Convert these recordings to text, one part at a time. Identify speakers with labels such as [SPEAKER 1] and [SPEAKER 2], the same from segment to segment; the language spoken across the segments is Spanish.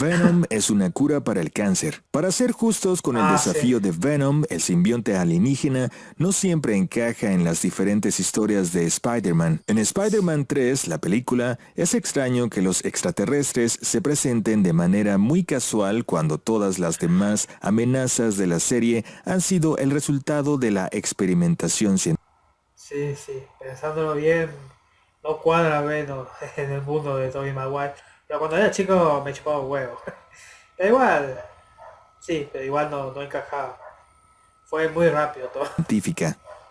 [SPEAKER 1] Venom es una cura para el cáncer. Para ser justos con el
[SPEAKER 2] Ah,
[SPEAKER 1] desafío de Venom, el simbionte alienígena no siempre encaja en las diferentes historias de Spider-Man. En Spider-Man 3, la película, es extraño que los extraterrestres se presenten de manera muy casual cuando todas las demás amenazas de la serie han sido el resultado de la experimentación científica.
[SPEAKER 2] Sí, sí, pensándolo bien, no cuadra menos en el mundo de Tobey Maguire. Pero cuando era chico me chupaba un huevo. Pero igual, sí, pero igual no, no encajaba. Fue muy rápido todo.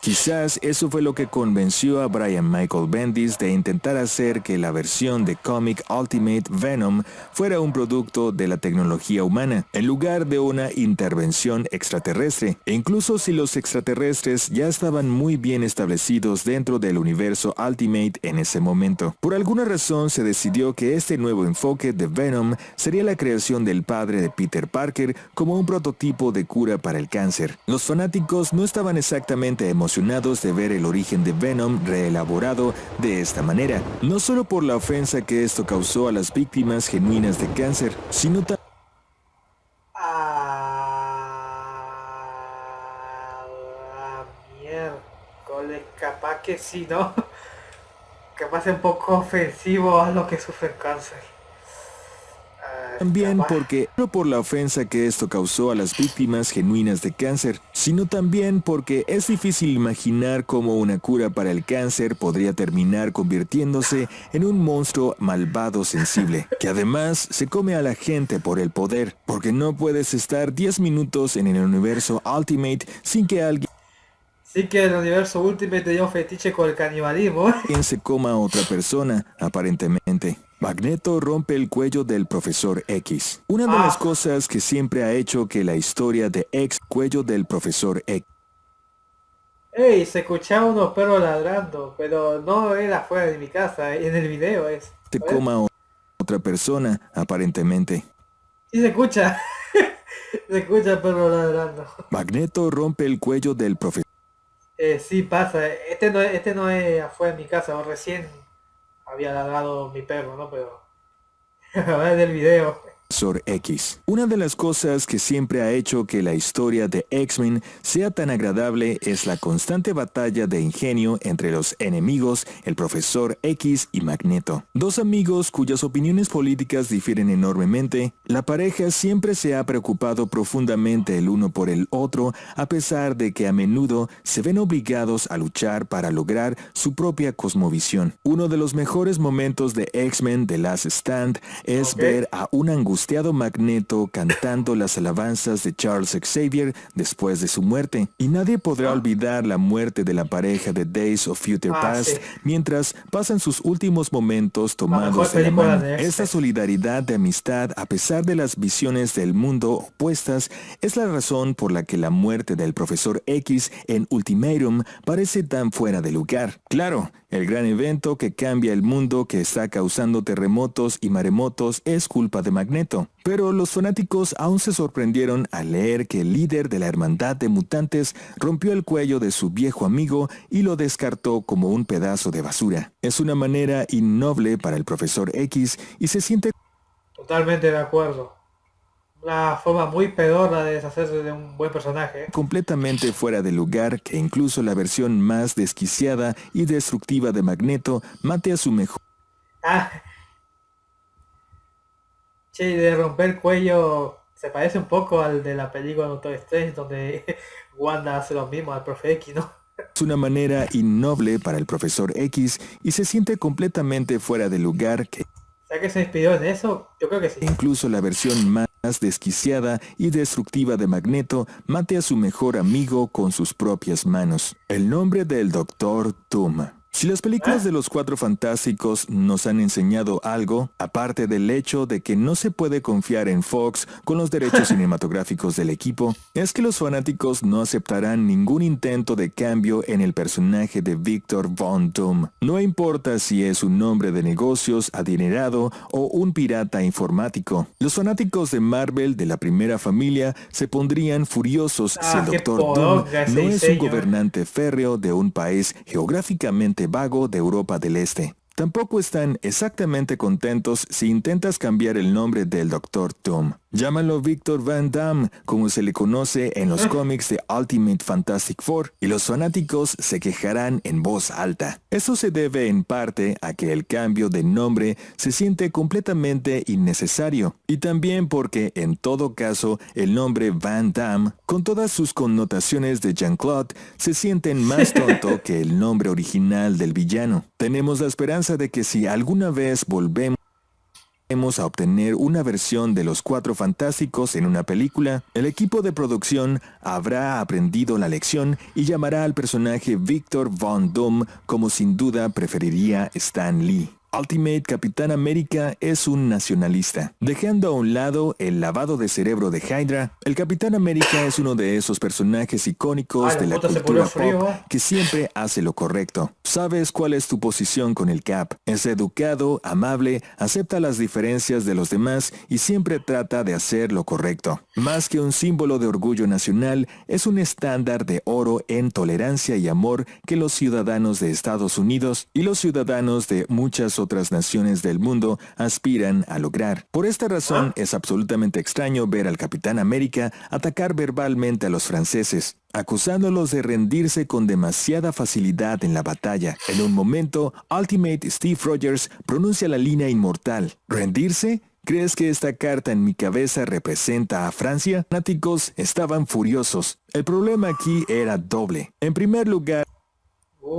[SPEAKER 1] Quizás eso fue lo que convenció a Brian Michael Bendis de intentar hacer que la versión de Comic Ultimate Venom fuera un producto de la tecnología humana, en lugar de una intervención extraterrestre. E incluso si los extraterrestres ya estaban muy bien establecidos dentro del universo Ultimate en ese momento. Por alguna razón se decidió que este nuevo enfoque de Venom sería la creación del padre de Peter Parker como un prototipo de cura para el cáncer. Los fanáticos no estaban exactamente emocionados de ver el origen de Venom reelaborado de esta manera, no solo por la ofensa que esto causó a las víctimas genuinas de cáncer, sino también
[SPEAKER 2] capaz que sí, ¿no? Capaz un poco ofensivo a los que sufren cáncer.
[SPEAKER 1] También porque, no por la ofensa que esto causó a las víctimas genuinas de cáncer, sino también porque es difícil imaginar cómo una cura para el cáncer podría terminar convirtiéndose en un monstruo malvado sensible, que además se come a la gente por el poder, porque no puedes estar 10 minutos en el universo Ultimate sin que alguien
[SPEAKER 2] Sí que el universo Ultimate un fetiche con el canibalismo.
[SPEAKER 1] se coma a otra persona, aparentemente. Magneto rompe el cuello del profesor X. Una de
[SPEAKER 2] Ah.
[SPEAKER 1] las cosas que siempre ha hecho que la historia de X cuello del profesor X
[SPEAKER 2] Ey, se escuchaba unos perros ladrando, pero no era fuera de mi casa, en el video es. A ver,
[SPEAKER 1] coma otra persona, aparentemente.
[SPEAKER 2] Sí se escucha. se escucha perro ladrando.
[SPEAKER 1] Magneto rompe el cuello del profesor
[SPEAKER 2] Eh, sí pasa, este no, es- este no es afuera de mi casa, o recién había ladrado mi perro, ¿no? Pero a ver del video.
[SPEAKER 1] X. Una de las cosas que siempre ha hecho que la historia de X-Men sea tan agradable es la constante batalla de ingenio entre los enemigos, el profesor X y Magneto. Dos amigos cuyas opiniones políticas difieren enormemente, la pareja siempre se ha preocupado profundamente el uno por el otro, a pesar de que a menudo se ven obligados a luchar para lograr su propia cosmovisión. Uno de los mejores momentos de X-Men The Last Stand es ver a un angustiado Magneto cantando las alabanzas de Charles Xavier después de su muerte. Y nadie podrá olvidar la muerte de la pareja de Days of Future
[SPEAKER 2] Ah,
[SPEAKER 1] Past
[SPEAKER 2] sí.
[SPEAKER 1] mientras pasan sus últimos momentos tomados de la
[SPEAKER 2] película
[SPEAKER 1] mano.
[SPEAKER 2] de X-Men.
[SPEAKER 1] Esta solidaridad de amistad, a pesar de las visiones del mundo opuestas, es la razón por la que la muerte del profesor X en Ultimatum parece tan fuera de lugar. Claro, el gran evento que cambia el mundo que está causando terremotos y maremotos es culpa de Magneto. Pero los fanáticos aún se sorprendieron al leer que el líder de la hermandad de mutantes rompió el cuello de su viejo amigo y lo descartó como un pedazo de basura. Es una manera innoble para el profesor X y se siente
[SPEAKER 2] Totalmente de acuerdo. Una forma muy pedorra de deshacerse de un buen personaje.
[SPEAKER 1] completamente fuera de lugar que incluso la versión más desquiciada y destructiva de Magneto mate a su mejor
[SPEAKER 2] Ah. Che, de romper el cuello se parece un poco al de la película Doctor Strange donde Wanda hace lo mismo al profe X, ¿no?
[SPEAKER 1] Es una manera innoble para el profesor X y se siente completamente fuera de lugar que
[SPEAKER 2] ¿Será que se inspiró en eso? Yo creo que sí.
[SPEAKER 1] incluso la versión más desquiciada y destructiva de Magneto mate a su mejor amigo con sus propias manos. El nombre del Doctor Doom. Si las películas de los Cuatro Fantásticos nos han enseñado algo, aparte del hecho de que no se puede confiar en Fox con los derechos cinematográficos del equipo, es que los fanáticos no aceptarán ningún intento de cambio en el personaje de Victor Von Doom. No importa si es un hombre de negocios adinerado o un pirata informático. Los fanáticos de Marvel de la primera familia se pondrían furiosos si
[SPEAKER 2] Ah,
[SPEAKER 1] el
[SPEAKER 2] qué
[SPEAKER 1] Doctor Doom no es un gobernante férreo de un país geográficamente vago de Europa del Este. Tampoco están exactamente contentos si intentas cambiar el nombre del Dr. Doom. Llámalo Victor Van Damme, como se le conoce en los cómics de Ultimate Fantastic Four, y los fanáticos se quejarán en voz alta. Eso se debe en parte a que el cambio de nombre se siente completamente innecesario, y también porque en todo caso el nombre Van Damme, con todas sus connotaciones de Jean-Claude, se sienten más tonto que el nombre original del villano. Tenemos la esperanza de que si alguna vez volvemos a obtener una versión de los Cuatro Fantásticos en una película, el equipo de producción habrá aprendido la lección y llamará al personaje Victor Von Doom como sin duda preferiría Stan Lee. Ultimate Capitán América es un nacionalista. Dejando a un lado el lavado de cerebro de Hydra, el Capitán América es uno de esos personajes icónicos de la cultura pop que siempre hace lo correcto. Sabes cuál es tu posición con el Cap. Es educado, amable, acepta las diferencias de los demás y siempre trata de hacer lo correcto. Más que un símbolo de orgullo nacional, es un estándar de oro en tolerancia y amor que los ciudadanos de Estados Unidos y los ciudadanos de muchas otras otras naciones del mundo aspiran a lograr. Por esta razón es absolutamente extraño ver al Capitán América atacar verbalmente a los franceses, acusándolos de rendirse con demasiada facilidad en la batalla. En un momento, Ultimate Steve Rogers pronuncia la línea inmortal. ¿Rendirse? ¿Crees que esta carta en mi cabeza representa a Francia? Fanáticos estaban furiosos. El problema aquí era doble. En primer lugar,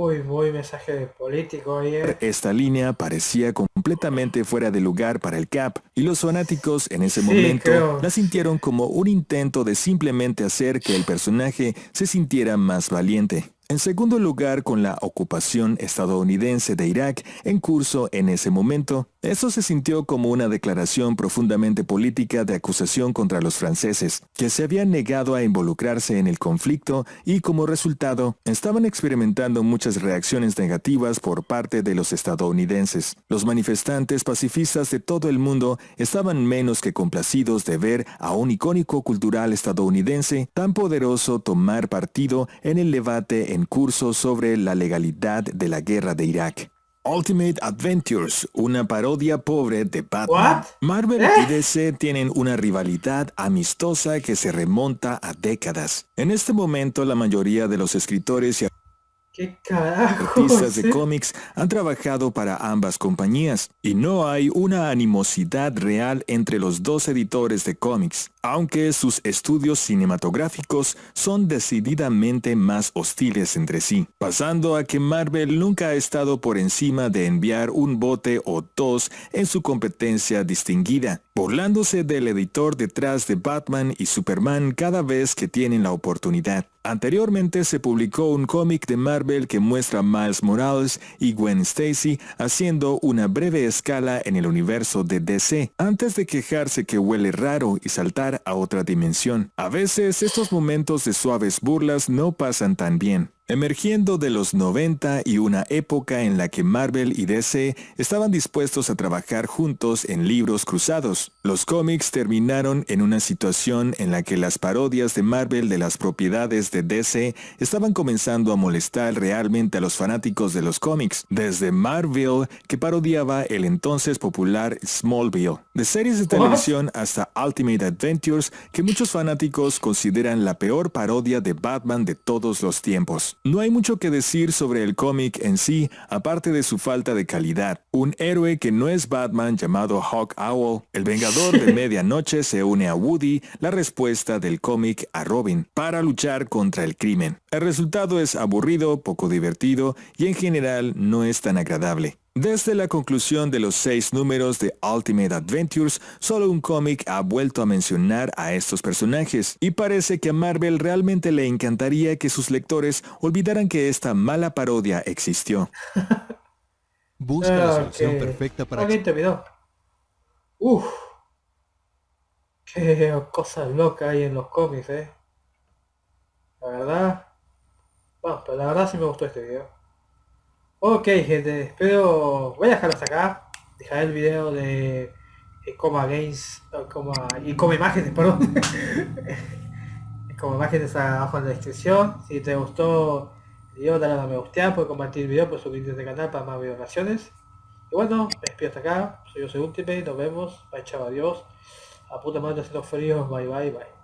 [SPEAKER 2] Uy, muy mensaje político ahí. Eh.
[SPEAKER 1] Esta línea parecía completamente fuera de lugar para el Cap, y los fanáticos en ese momento la sintieron como un intento de simplemente hacer que el personaje se sintiera más valiente. En segundo lugar, con la ocupación estadounidense de Irak en curso en ese momento, eso se sintió como una declaración profundamente política de acusación contra los franceses, que se habían negado a involucrarse en el conflicto y como resultado estaban experimentando muchas reacciones negativas por parte de los estadounidenses. Los manifestantes pacifistas de todo el mundo estaban menos que complacidos de ver a un icónico cultural estadounidense tan poderoso tomar partido en el debate en curso sobre la legalidad de la guerra de Irak. Ultimate Adventures, una parodia pobre de Batman. Marvel y ¿Eh? DC tienen una rivalidad amistosa que se remonta a décadas. En este momento la mayoría de los escritores y. Artistas de cómics han trabajado para ambas compañías y no hay una animosidad real entre los dos editores de cómics, aunque sus estudios cinematográficos son decididamente más hostiles entre sí, pasando a que Marvel nunca ha estado por encima de enviar un bote o dos en su competencia distinguida, burlándose del editor detrás de Batman y Superman cada vez que tienen la oportunidad. Anteriormente se publicó un cómic de Marvel que muestra a Miles Morales y Gwen Stacy haciendo una breve escala en el universo de DC, antes de quejarse que huele raro y saltar a otra dimensión. A veces estos momentos de suaves burlas no pasan tan bien. Emergiendo de los 90 y una época en la que Marvel y DC estaban dispuestos a trabajar juntos en libros cruzados, los cómics terminaron en una situación en la que las parodias de Marvel de las propiedades de DC estaban comenzando a molestar realmente a los fanáticos de los cómics, desde Marvel, que parodiaba el entonces popular Smallville, de series de televisión hasta Ultimate Adventures, que muchos fanáticos consideran la peor parodia de Batman de todos los tiempos. No hay mucho que decir sobre el cómic en sí, aparte de su falta de calidad. Un héroe que no es Batman llamado Hawk Owl, el Vengador de Medianoche se une a Woody, la respuesta del cómic a Robin, para luchar contra el crimen. El resultado es aburrido, poco divertido y en general no es tan agradable. Desde la conclusión de los seis números de Ultimate Adventures, solo un cómic ha vuelto a mencionar a estos personajes, y parece que a Marvel realmente le encantaría que sus lectores olvidaran que esta mala parodia existió.
[SPEAKER 3] Busca la solución perfecta para...
[SPEAKER 2] video. Uf. Qué cosas locas hay en los cómics, eh. La verdad... Bueno, pero la verdad sí me gustó este video. Ok gente, espero... Voy a dejarlo hasta acá. Dejaré el video de Coma Games y Coma Imágenes, perdón. Como Imágenes abajo en la descripción. Si te gustó el video, dale a me gusta, puedes compartir el video, puedes suscribirte al canal para más videos Y bueno, me despido hasta acá. Soy yo, soy Ultimate. Nos vemos. Bye, chao, adiós. A puta madre haciendo frío. Bye, bye, bye.